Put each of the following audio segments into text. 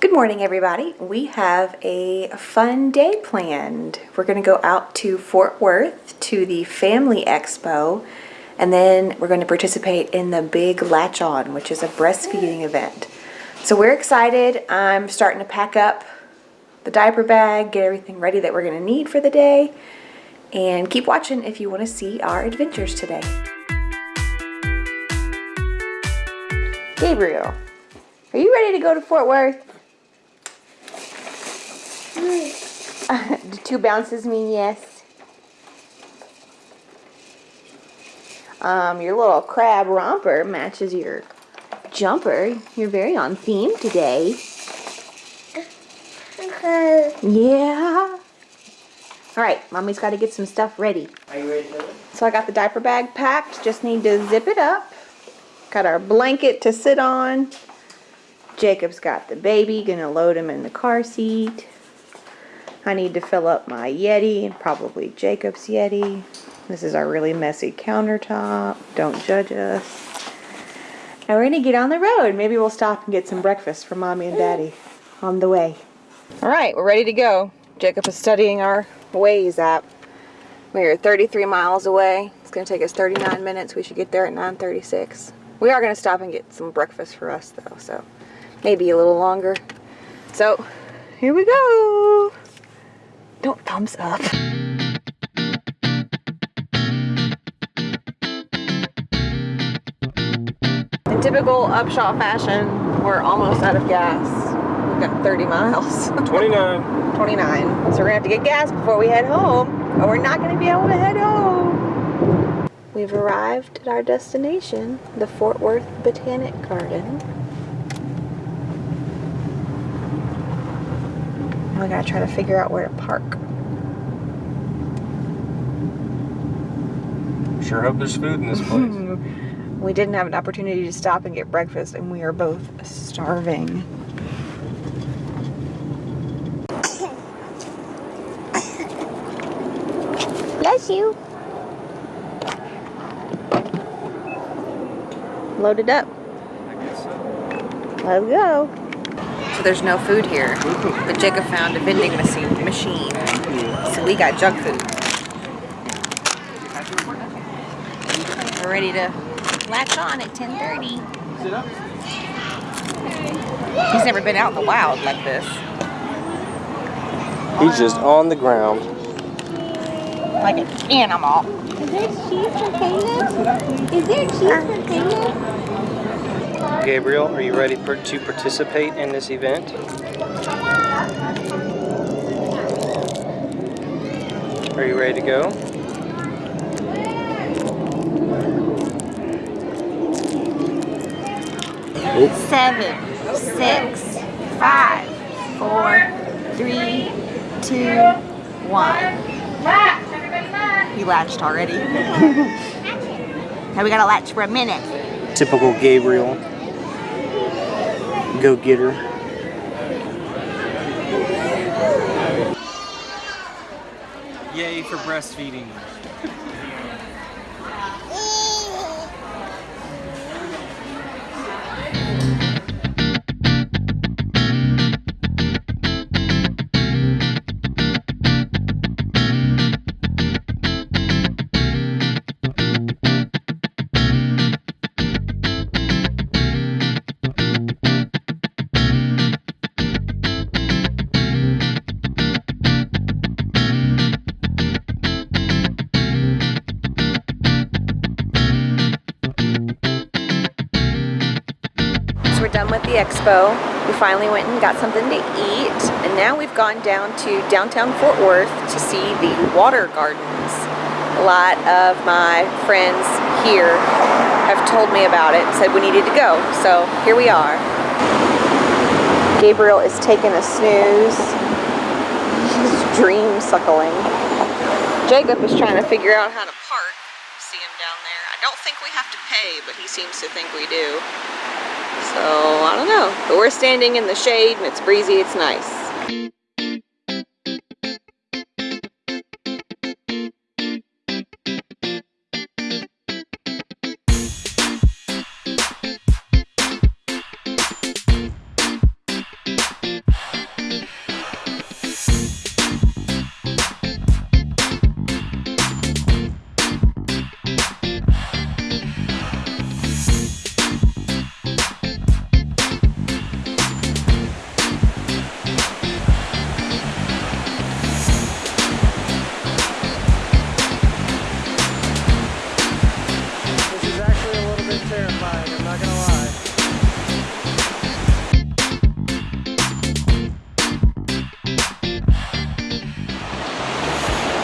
Good morning, everybody. We have a fun day planned. We're going to go out to Fort Worth to the Family Expo, and then we're going to participate in the Big Latch On, which is a breastfeeding event. So we're excited. I'm starting to pack up the diaper bag, get everything ready that we're going to need for the day, and keep watching if you want to see our adventures today. Gabriel, are you ready to go to Fort Worth? Do two bounces mean yes? Um, your little crab romper matches your jumper. You're very on theme today. Okay. Yeah. All right, mommy's got to get some stuff ready. Are you ready to So I got the diaper bag packed. Just need to zip it up. Got our blanket to sit on. Jacob's got the baby. Gonna load him in the car seat. I need to fill up my Yeti and probably Jacob's Yeti. This is our really messy countertop. Don't judge us. And we're gonna get on the road. Maybe we'll stop and get some breakfast for mommy and daddy on the way. All right, we're ready to go. Jacob is studying our Waze app. We are 33 miles away. It's gonna take us 39 minutes. We should get there at 9:36. We are gonna stop and get some breakfast for us though, so maybe a little longer. So here we go. Don't thumbs up. In typical upshot fashion, we're almost out of gas. We've got 30 miles. 29. 29. So we're gonna have to get gas before we head home, or we're not gonna be able to head home. We've arrived at our destination, the Fort Worth Botanic Garden. Now we gotta try to figure out where to park. Sure hope there's food in this place. We didn't have an opportunity to stop and get breakfast, and we are both starving. Bless you. Load it up. Let's go. So there's no food here, but Jacob found a vending machine. Machine. So we got junk food. We're ready to latch on at 10:30. He's never been out in the wild like this. He's just on the ground. Like an animal. Is there cheese for Caleb? Is there cheese for Caleb? Gabriel, are you ready per to participate in this event? Are you ready to go? Seven, six, five, four, three, two, one. You latched already. now we gotta latch for a minute. Typical Gabriel. Go getter. Yay for breastfeeding. The expo. We finally went and got something to eat. And now we've gone down to downtown Fort Worth to see the water gardens. A lot of my friends here have told me about it and said we needed to go. So here we are. Gabriel is taking a snooze. He's dream suckling. Jacob is trying to figure out how to park. See him down there. I don't think we have to pay, but he seems to think we do. So, I don't know. But we're standing in the shade and it's breezy, it's nice.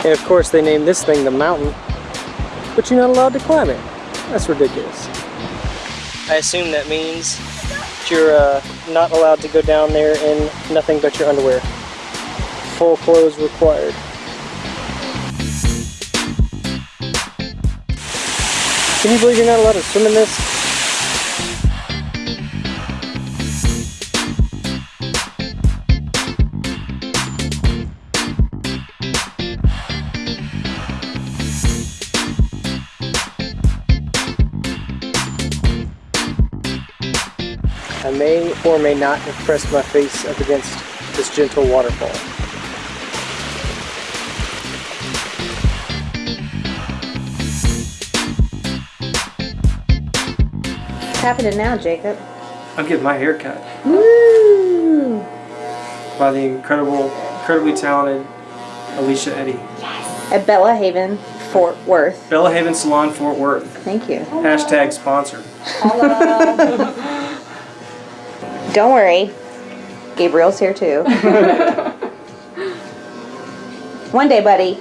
And of course, they named this thing the mountain, but you're not allowed to climb it. That's ridiculous. I assume that means you're uh, not allowed to go down there in nothing but your underwear. Full clothes required. Can you believe you're not allowed to swim in this? I may or may not have pressed my face up against this gentle waterfall. What's happening now, Jacob? I'm getting my hair cut Woo! by the incredible, incredibly talented Alicia Eddy. At Bella Haven, Fort Worth. Bella Haven Salon, Fort Worth. Thank you. Hashtag sponsor. Don't worry. Gabriel's here too. One day, buddy,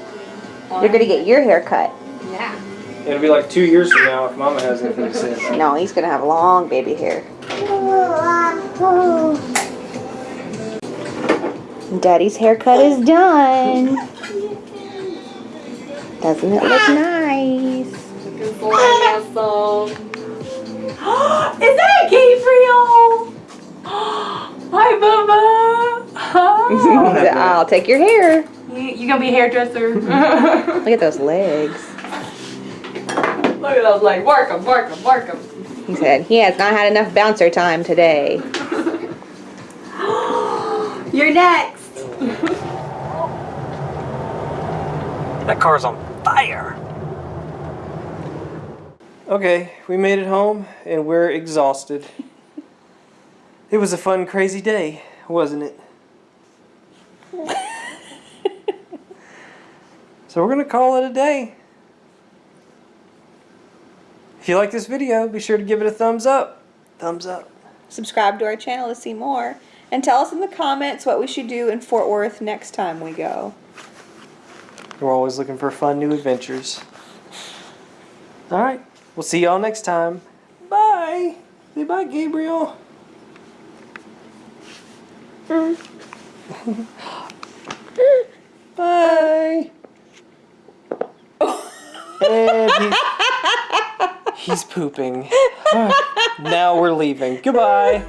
you're gonna get your hair cut. Yeah. It'll be like two years from now if Mama has anything to say about it. No, he's gonna have long baby hair. Daddy's haircut is done. Doesn't it look nice? Looking so handsome. Is that Gabriel? Oh. I'll take your hair. you, you gonna be a hairdresser? Look Look at those legs. Look at those like work 'em, work 'em, work 'em. He said he has not had enough bouncer time today. You're next. That car's on fire. Okay, we made it home and we're exhausted. It was a fun, crazy day, wasn't it? So we're gonna call it a day. If you like this video, be sure to give it a thumbs up. Thumbs up. Subscribe to our channel to see more. And tell us in the comments what we should do in Fort Worth next time we go. We're always looking for fun new adventures. Alright, we'll see y'all next time. Bye! Say bye, Gabriel. bye! he's pooping. Ah, now we're leaving. Goodbye.